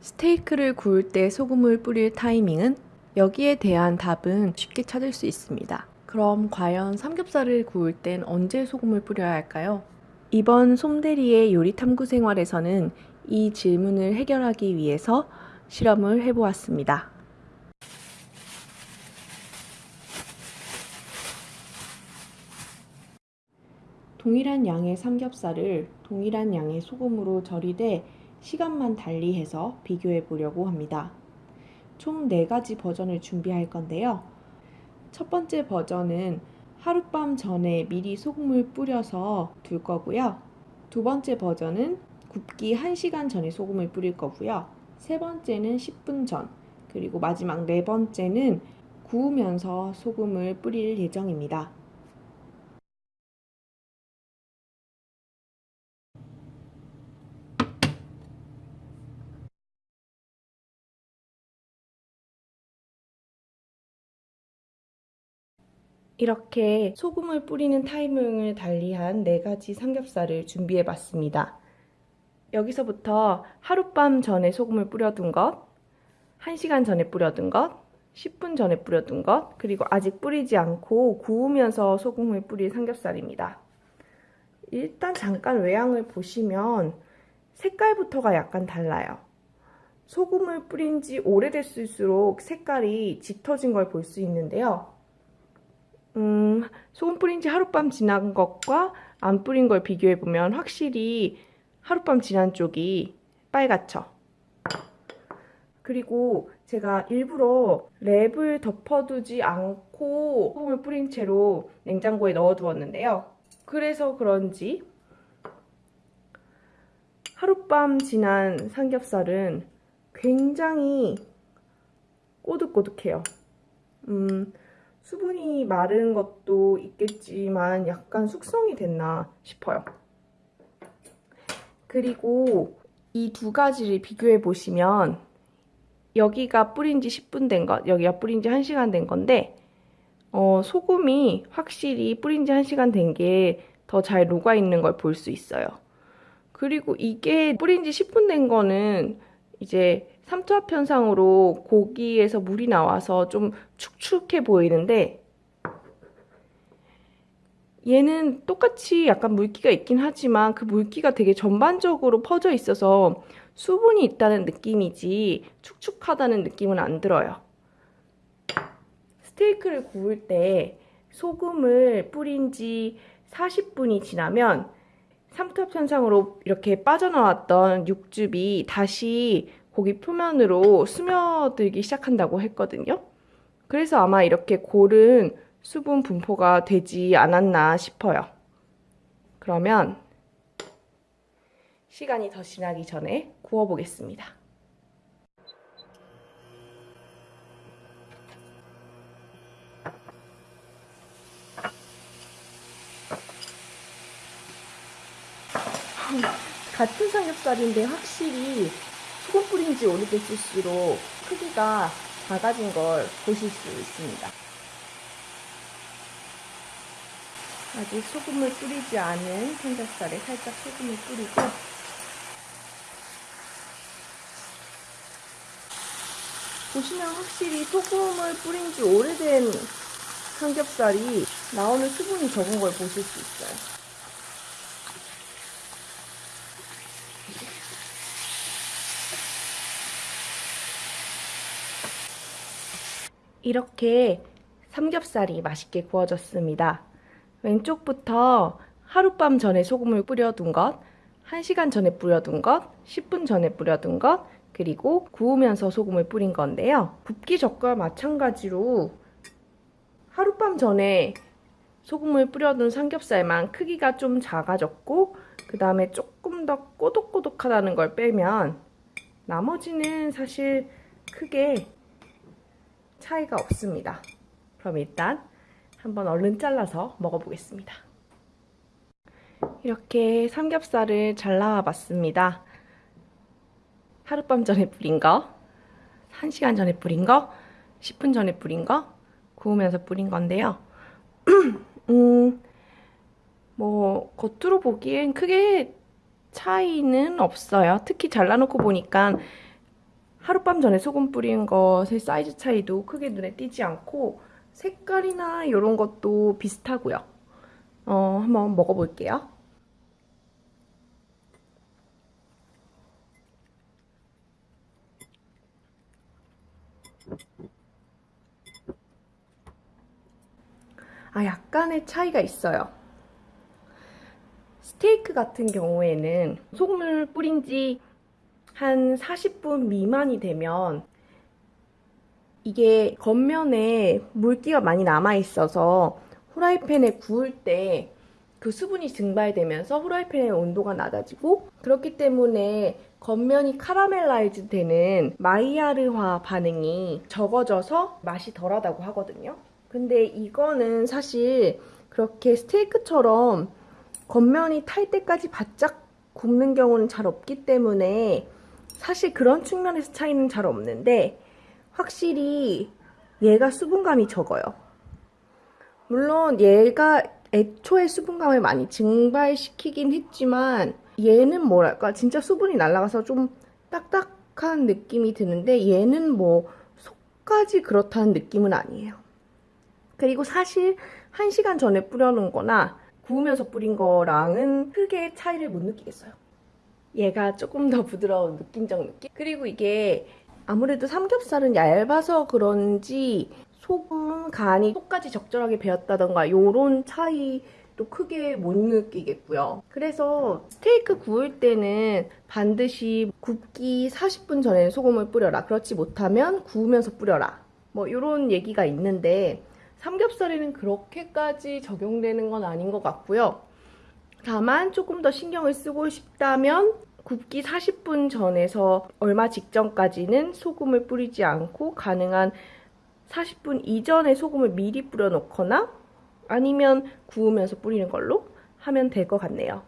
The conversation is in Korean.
스테이크를 구울 때 소금을 뿌릴 타이밍은 여기에 대한 답은 쉽게 찾을 수 있습니다. 그럼 과연 삼겹살을 구울 땐 언제 소금을 뿌려야 할까요? 이번 솜대리의 요리 탐구 생활에서는 이 질문을 해결하기 위해서 실험을 해보았습니다. 동일한 양의 삼겹살을 동일한 양의 소금으로 절이되 시간만 달리해서 비교해 보려고 합니다. 총 4가지 버전을 준비할 건데요. 첫 번째 버전은 하룻밤 전에 미리 소금을 뿌려서 둘 거고요. 두 번째 버전은 굽기 1시간 전에 소금을 뿌릴 거고요. 세 번째는 10분 전, 그리고 마지막 네 번째는 구우면서 소금을 뿌릴 예정입니다. 이렇게 소금을 뿌리는 타이밍을 달리한 4가지 삼겹살을 준비해 봤습니다. 여기서부터 하룻밤 전에 소금을 뿌려둔 것, 1시간 전에 뿌려둔 것, 10분 전에 뿌려둔 것, 그리고 아직 뿌리지 않고 구우면서 소금을 뿌린 삼겹살입니다. 일단 잠깐 외양을 보시면 색깔부터가 약간 달라요. 소금을 뿌린 지 오래됐을수록 색깔이 짙어진 걸 볼 수 있는데요. 음, 소금 뿌린 지 하룻밤 지난 것과 안 뿌린 걸 비교해보면 확실히 하룻밤 지난 쪽이 빨갛죠. 그리고 제가 일부러 랩을 덮어두지 않고 소금을 뿌린 채로 냉장고에 넣어두었는데요. 그래서 그런지 하룻밤 지난 삼겹살은 굉장히 꼬득꼬득해요. 음, 수분이 마른 것도 있겠지만 약간 숙성이 됐나 싶어요. 그리고 이 두 가지를 비교해 보시면 여기가 뿌린 지 10분 된 것, 여기가 뿌린 지 1시간 된 건데 어, 소금이 확실히 뿌린 지 1시간 된 게 더 잘 녹아 있는 걸 볼 수 있어요. 그리고 이게 뿌린 지 10분 된 거는 이제 삼투압 현상으로 고기에서 물이 나와서 좀 축축해 보이는데 얘는 똑같이 약간 물기가 있긴 하지만 그 물기가 되게 전반적으로 퍼져 있어서 수분이 있다는 느낌이지 축축하다는 느낌은 안 들어요. 스테이크를 구울 때 소금을 뿌린 지 40분이 지나면 삼투압 현상으로 이렇게 빠져나왔던 육즙이 다시 고기 표면으로 스며들기 시작한다고 했거든요. 그래서 아마 이렇게 고른 수분 분포가 되지 않았나 싶어요. 그러면 시간이 더 지나기 전에 구워보겠습니다. 같은 삼겹살인데 확실히 소금 뿌린 지 오래됐을수록 크기가 작아진 걸 보실 수 있습니다. 아직 소금을 뿌리지 않은 삼겹살에 살짝 소금을 뿌리고 보시면 확실히 소금을 뿌린 지 오래된 삼겹살이 나오는 수분이 적은 걸 보실 수 있어요. 이렇게 삼겹살이 맛있게 구워졌습니다. 왼쪽부터 하룻밤 전에 소금을 뿌려둔 것, 1시간 전에 뿌려둔 것, 10분 전에 뿌려둔 것, 그리고 구우면서 소금을 뿌린 건데요. 굽기 전과 마찬가지로 하룻밤 전에 소금을 뿌려둔 삼겹살만 크기가 좀 작아졌고 그 다음에 조금 더 꼬독꼬독하다는 걸 빼면 나머지는 사실 크게 차이가 없습니다. 그럼 일단 한번 얼른 잘라서 먹어보겠습니다. 이렇게 삼겹살을 잘 나와봤습니다. 하룻밤 전에 뿌린 거, 1시간 전에 뿌린 거, 10분 전에 뿌린 거, 구우면서 뿌린 건데요. 음, 뭐 겉으로 보기엔 크게 차이는 없어요. 특히 잘라놓고 보니까 하룻밤 전에 소금 뿌린 것의 사이즈 차이도 크게 눈에 띄지 않고 색깔이나 이런 것도 비슷하고요. 어, 한번 먹어볼게요. 아, 약간의 차이가 있어요. 스테이크 같은 경우에는 소금을 뿌린 지 한 40분 미만이 되면 이게 겉면에 물기가 많이 남아 있어서 후라이팬에 구울 때 그 수분이 증발되면서 후라이팬의 온도가 낮아지고 그렇기 때문에 겉면이 caramelize 되는 마이야르화 반응이 적어져서 맛이 덜하다고 하거든요. 근데 이거는 사실 그렇게 스테이크처럼 겉면이 탈 때까지 바짝 굽는 경우는 잘 없기 때문에 사실 그런 측면에서 차이는 잘 없는데 확실히 얘가 수분감이 적어요. 물론 얘가 애초에 수분감을 많이 증발시키긴 했지만 얘는 뭐랄까 진짜 수분이 날아가서 좀 딱딱한 느낌이 드는데 얘는 뭐 속까지 그렇다는 느낌은 아니에요. 그리고 사실 1시간 전에 뿌려놓은 거나 구우면서 뿌린 거랑은 크게 차이를 못 느끼겠어요. 얘가 조금 더 부드러운 느낌적 느낌? 그리고 이게 아무래도 삼겹살은 얇아서 그런지 소금 간이 속까지 적절하게 배었다던가 요런 차이도 크게 못 느끼겠고요. 그래서 스테이크 구울 때는 반드시 굽기 40분 전에 소금을 뿌려라. 그렇지 못하면 구우면서 뿌려라. 뭐 요런 얘기가 있는데 삼겹살에는 그렇게까지 적용되는 건 아닌 것 같고요. 다만 조금 더 신경을 쓰고 싶다면 굽기 40분 전에서 얼마 직전까지는 소금을 뿌리지 않고 가능한 40분 이전에 소금을 미리 뿌려 놓거나 아니면 구우면서 뿌리는 걸로 하면 될 것 같네요.